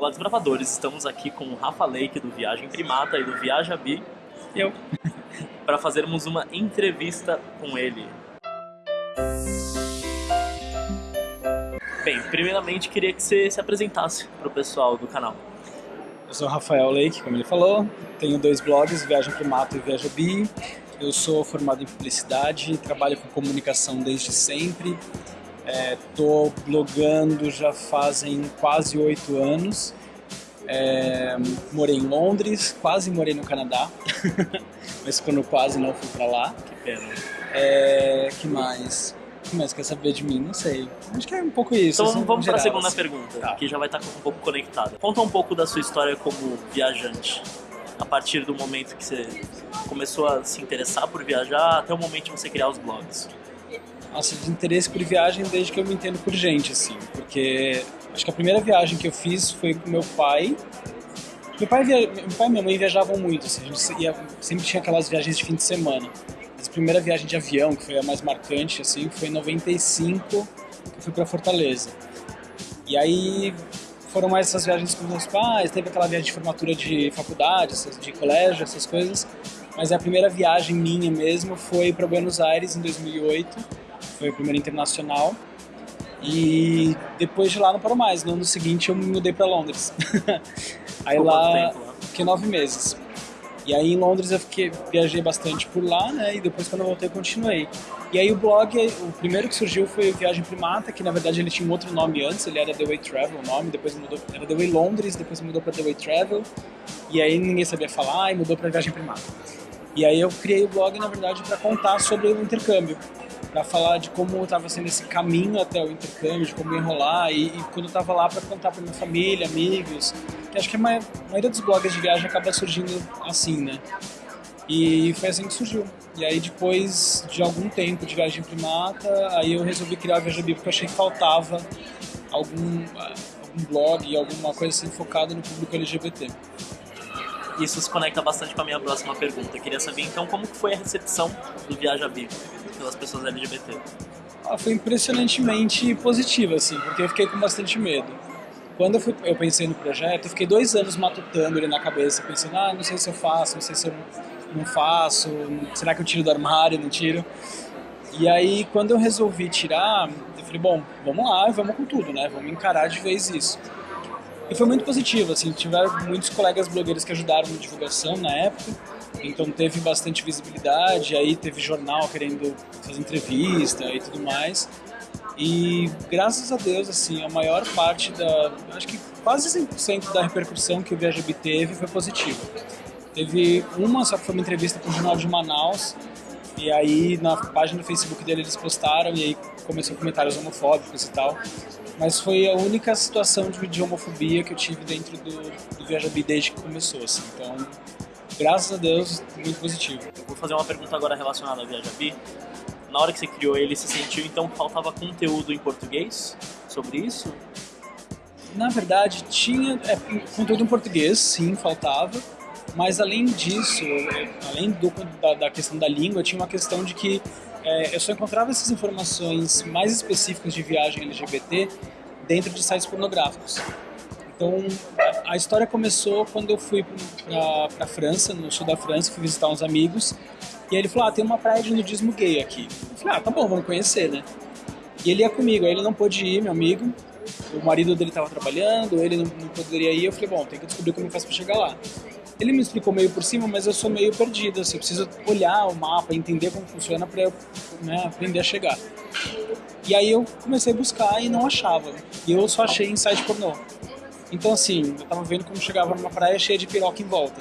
Olá, desbravadores! Estamos aqui com o Rafa Lake do Viagem Primata e do Viaja Bi. Eu. para fazermos uma entrevista com ele. Bem, primeiramente queria que você se apresentasse para o pessoal do canal. Eu sou o Rafael Lake, como ele falou, tenho dois blogs, Viagem Primata e Viaja Bi. Eu sou formado em publicidade, trabalho com comunicação desde sempre. Estou é, blogando já fazem quase oito anos. É, morei em Londres, quase morei no Canadá, mas quando quase não fui para lá. Que pena. É, que mais? O que mais quer saber de mim? Não sei. Acho que é um pouco isso. Então assim, vamos para a segunda assim. pergunta, tá. que já vai estar um pouco conectada. Conta um pouco da sua história como viajante. A partir do momento que você começou a se interessar por viajar até o momento de você criar os blogs. Nossa, de interesse por viagem desde que eu me entendo por gente, assim. Porque acho que a primeira viagem que eu fiz foi com meu pai. Meu pai, via... meu pai e minha mãe viajavam muito, assim. A gente ia... sempre tinha aquelas viagens de fim de semana. Mas a primeira viagem de avião, que foi a mais marcante, assim, foi em 95, que eu fui para Fortaleza. E aí foram mais essas viagens com meus pais, teve aquela viagem de formatura de faculdade, de colégio, essas coisas. Mas a primeira viagem minha mesmo foi para Buenos Aires em 2008, foi a primeira internacional. E depois de lá não parou mais. No ano seguinte eu me mudei para Londres. aí lá, tempo, fiquei nove meses. E aí em Londres eu fiquei, viajei bastante por lá, né? E depois quando eu voltei eu continuei. E aí o blog, o primeiro que surgiu foi Viagem Primata, que na verdade ele tinha um outro nome antes, ele era The Way Travel o nome, depois mudou, era The Way Londres, depois mudou para The Way Travel. E aí ninguém sabia falar e mudou para Viagem Primata. E aí eu criei o blog, na verdade, para contar sobre o intercâmbio para falar de como estava sendo esse caminho até o intercâmbio, de como enrolar e, e quando eu estava lá para contar para minha família, amigos, que acho que a maioria dos blogs de viagem acaba surgindo assim, né? E foi assim que surgiu. E aí depois de algum tempo de viagem primata, aí eu resolvi criar a Viajabi porque eu achei que faltava algum, algum blog, alguma coisa assim focada no público LGBT. Isso se conecta bastante com a minha próxima pergunta. Eu queria saber então como foi a recepção do Viajabi pelas pessoas LGBT? Ah, foi impressionantemente positiva, assim, porque eu fiquei com bastante medo. Quando eu, fui, eu pensei no projeto, eu fiquei dois anos matutando ele na cabeça, pensando, ah, não sei se eu faço, não sei se eu não faço, será que eu tiro do armário, não tiro? E aí, quando eu resolvi tirar, eu falei, bom, vamos lá, vamos com tudo, né? Vamos encarar de vez isso. E foi muito positivo, assim, tiveram muitos colegas blogueiros que ajudaram na divulgação na época, então teve bastante visibilidade, aí teve jornal querendo fazer entrevista e tudo mais. E graças a Deus, assim, a maior parte da, acho que quase 100% da repercussão que o ViajaB teve foi positiva. Teve uma, só que foi uma entrevista para o Jornal de Manaus, e aí na página do Facebook dele eles postaram e aí começou comentários homofóbicos e tal. Mas foi a única situação de, de homofobia que eu tive dentro do, do ViajaB desde que começou, assim. Então, graças a Deus, muito positivo. Vou fazer uma pergunta agora relacionada ao Viajabi. Na hora que você criou ele, você sentiu então que faltava conteúdo em português sobre isso? Na verdade, tinha é, conteúdo em português, sim, faltava. Mas além disso, além do, da, da, questão da língua, tinha uma questão de que é, eu só encontrava essas informações mais específicas de viagem LGBT dentro de sites pornográficos. Então, a história começou quando eu fui para França, no sul da França, fui visitar uns amigos, e aí ele falou, ah, tem uma praia de nudismo gay aqui. Eu falei, ah, tá bom, vamos conhecer, né? E ele ia comigo, aí ele não pôde ir, meu amigo, o marido dele estava trabalhando, ele não, não, poderia ir, eu falei, bom, tem que descobrir como eu faço para chegar lá. Ele me explicou meio por cima, mas eu sou meio perdido, assim, eu preciso olhar o mapa, entender como funciona para eu né, aprender a chegar. E aí eu comecei a buscar e não achava. E eu só achei em site pornô. Então, assim, eu tava vendo como chegava numa praia cheia de piroca em volta.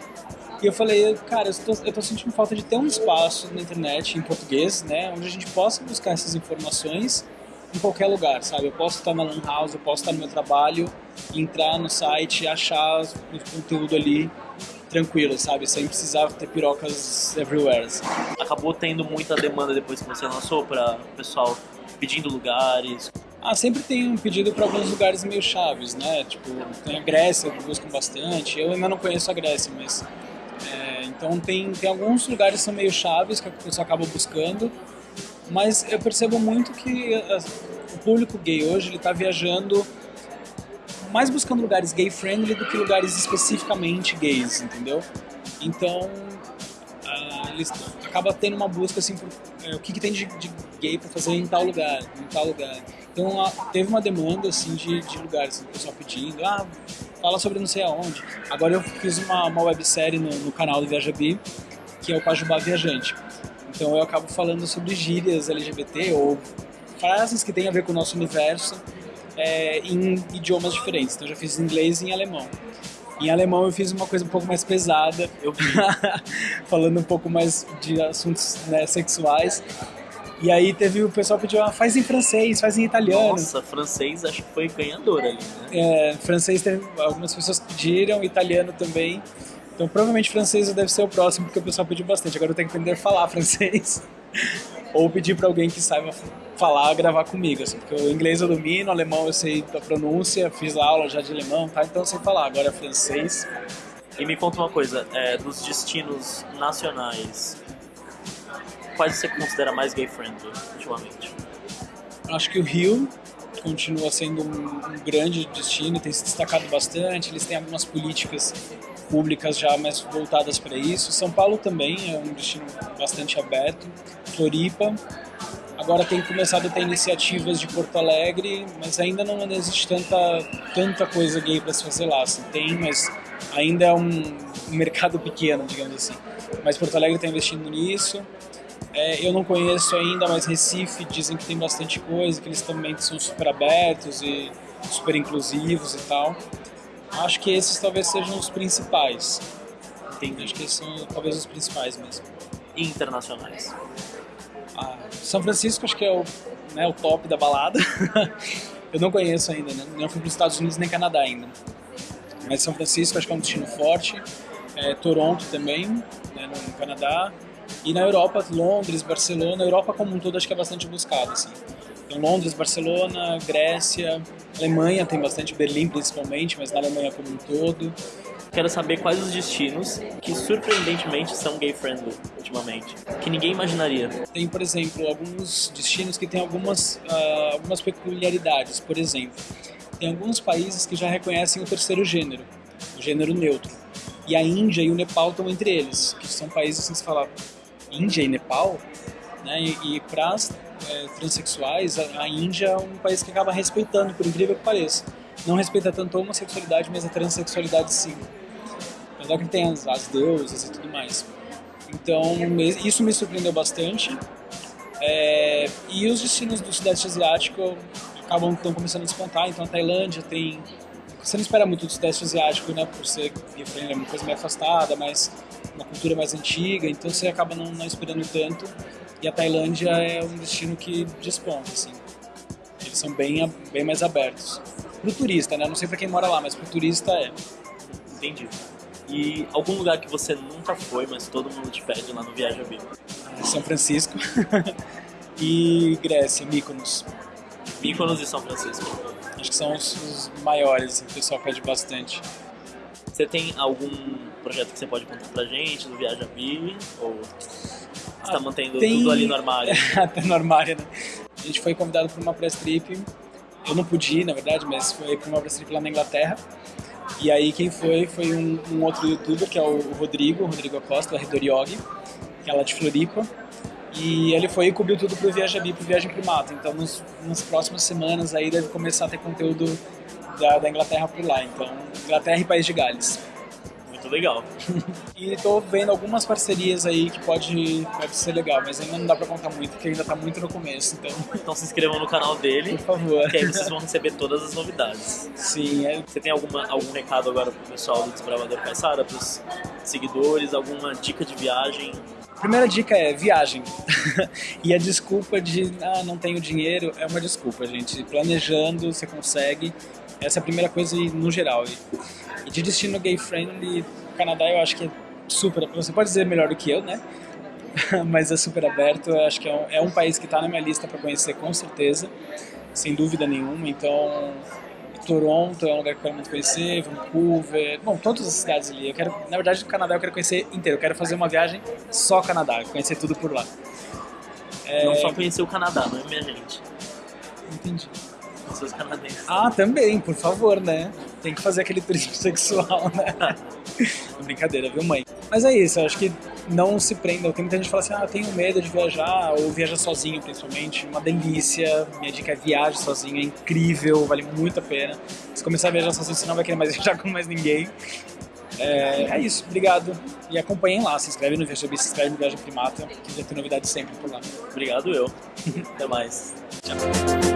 e eu falei, cara, eu tô, eu tô, sentindo falta de ter um espaço na internet em português, né, onde a gente possa buscar essas informações em qualquer lugar, sabe? Eu posso estar na Lan House, eu posso estar no meu trabalho, entrar no site, achar o conteúdo ali tranquilo, sabe? Sem precisar ter pirocas everywhere. Assim. Acabou tendo muita demanda depois que você lançou para o pessoal pedindo lugares, ah, sempre tem um pedido para alguns lugares meio chaves, né? Tipo, tem a Grécia que buscam bastante. Eu ainda não conheço a Grécia, mas é, então tem tem alguns lugares que são meio chaves que a pessoa acaba buscando. Mas eu percebo muito que a, o público gay hoje ele está viajando mais buscando lugares gay friendly do que lugares especificamente gays, entendeu? Então, eles acaba tendo uma busca assim por é, o que, que tem de, de gay para fazer em tal lugar, em tal lugar. Então teve uma demanda assim de, de lugares, assim, o pessoal pedindo, ah, fala sobre não sei aonde. Agora eu fiz uma, uma websérie no, no canal do Viajabi, que é o Pajubá Viajante. Então eu acabo falando sobre gírias LGBT ou frases que têm a ver com o nosso universo é, em idiomas diferentes. Então eu já fiz em inglês e em alemão. Em alemão eu fiz uma coisa um pouco mais pesada, eu falando um pouco mais de assuntos né, sexuais. E aí teve o pessoal pediu, ah, faz em francês, faz em italiano. Nossa, francês acho que foi ganhador ali, né? É, francês teve, algumas pessoas pediram, italiano também. Então provavelmente francês deve ser o próximo, porque o pessoal pediu bastante. Agora eu tenho que aprender a falar francês. Ou pedir para alguém que saiba falar, gravar comigo, assim, porque o inglês eu domino, o alemão eu sei a pronúncia, fiz aula já de alemão, tá? Então eu sei falar. Agora francês. E me conta uma coisa, é, dos destinos nacionais, quais você considera mais gay-friendly ultimamente? Acho que o Rio continua sendo um, um grande destino, tem se destacado bastante, eles têm algumas políticas públicas já mais voltadas para isso. São Paulo também é um destino bastante aberto. Floripa. Agora tem começado a ter iniciativas de Porto Alegre, mas ainda não existe tanta, tanta coisa gay para se fazer lá. Assim, tem, mas ainda é um mercado pequeno, digamos assim. Mas Porto Alegre está investindo nisso. É, eu não conheço ainda, mas Recife dizem que tem bastante coisa, que eles também são super abertos e super inclusivos e tal. Acho que esses talvez sejam os principais. Entendi. Acho que esses são talvez os principais mesmo. E internacionais? Ah, São Francisco acho que é o, né, o top da balada. eu não conheço ainda, né? Não fui para os Estados Unidos nem Canadá ainda. Mas São Francisco acho que é um destino forte. É, Toronto também, né, no Canadá. E na Europa, Londres, Barcelona, a Europa como um todo acho que é bastante buscado, assim. Então, Londres, Barcelona, Grécia, Alemanha tem bastante, Berlim principalmente, mas na Alemanha como um todo. Quero saber quais os destinos que surpreendentemente são gay-friendly ultimamente, que ninguém imaginaria. Tem, por exemplo, alguns destinos que têm algumas, uh, algumas peculiaridades. Por exemplo, tem alguns países que já reconhecem o terceiro gênero, o gênero neutro. E a Índia e o Nepal estão entre eles, que são países que se fala Índia e Nepal, né? E, e para é, transexuais, a, a, Índia é um país que acaba respeitando, por incrível que pareça. Não respeita tanto a homossexualidade, mas a transexualidade sim. Apesar que tem as, as deusas e tudo mais. Então, isso me surpreendeu bastante. É, e os destinos do Sudeste Asiático acabam estão começando a despontar. Então, a Tailândia tem. Você não espera muito do Sudeste Asiático, né? Por ser uma coisa meio afastada, mas uma cultura mais antiga. Então, você acaba não, não esperando tanto. E a Tailândia é um destino que desponta, assim. Eles são bem, bem mais abertos. Pro turista, né? Não sei pra quem mora lá, mas pro turista é. Entendi. E algum lugar que você nunca foi, mas todo mundo te pede lá no Viaja Viva? São Francisco. e Grécia, Mykonos. Mykonos e São Francisco. Acho que são os, os maiores, assim, que o pessoal pede bastante. Você tem algum projeto que você pode contar pra gente do Viaja Viva? Ou você tá mantendo tem... tudo ali no armário. Até no armário, né? A gente foi convidado para uma press trip. Eu não pude ir, na verdade, mas foi para uma press trip lá na Inglaterra. E aí quem foi foi um, um outro youtuber, que é o Rodrigo, o Rodrigo Acosta, da Redoriogi, que é lá de Floripa. E ele foi e cobriu tudo pro Viaja Bi, pro Viagem pro Mato. Então nos, nas próximas semanas aí deve começar a ter conteúdo da, da Inglaterra por lá. Então, Inglaterra e País de Gales muito legal. e tô vendo algumas parcerias aí que pode, pode ser legal, mas ainda não dá pra contar muito, porque ainda tá muito no começo, então... Então se inscrevam no canal dele. Por favor. Que aí vocês vão receber todas as novidades. Sim, é... Você tem alguma, algum recado agora pro pessoal do Desbravador Caissara, pros seguidores, alguma dica de viagem? Primeira dica é viagem. e a desculpa de ah, não tenho dinheiro é uma desculpa, gente. Planejando, você consegue. Essa é a primeira coisa no geral. E de destino gay friendly, o Canadá eu acho que é super. Você pode dizer melhor do que eu, né? Mas é super aberto. Eu acho que é um, é um país que está na minha lista para conhecer com certeza, sem dúvida nenhuma. Então, Toronto é um lugar que eu quero muito conhecer, Vancouver, bom, todas as cidades ali. Eu quero, na verdade, o Canadá eu quero conhecer inteiro. Eu quero fazer uma viagem só Canadá, conhecer tudo por lá. É... Não só conhecer o Canadá, não é minha gente. Entendi. Os canadenses. Ah, também, por favor, né? tem que fazer aquele turismo sexual, né? Brincadeira, viu, mãe? Mas é isso, eu acho que não se prendam. Tem muita gente que fala assim, ah, tenho medo de viajar, ou viajar sozinho, principalmente. Uma delícia. Minha dica é viaje sozinho, é incrível, vale muito a pena. Se começar a viajar sozinho, você não vai querer mais viajar com mais ninguém. É, é isso, obrigado. E acompanhem lá, se inscreve no ViajaBi, se inscreve no Viagem Primata, que vai ter novidades sempre por lá. Obrigado eu. Até mais. Tchau.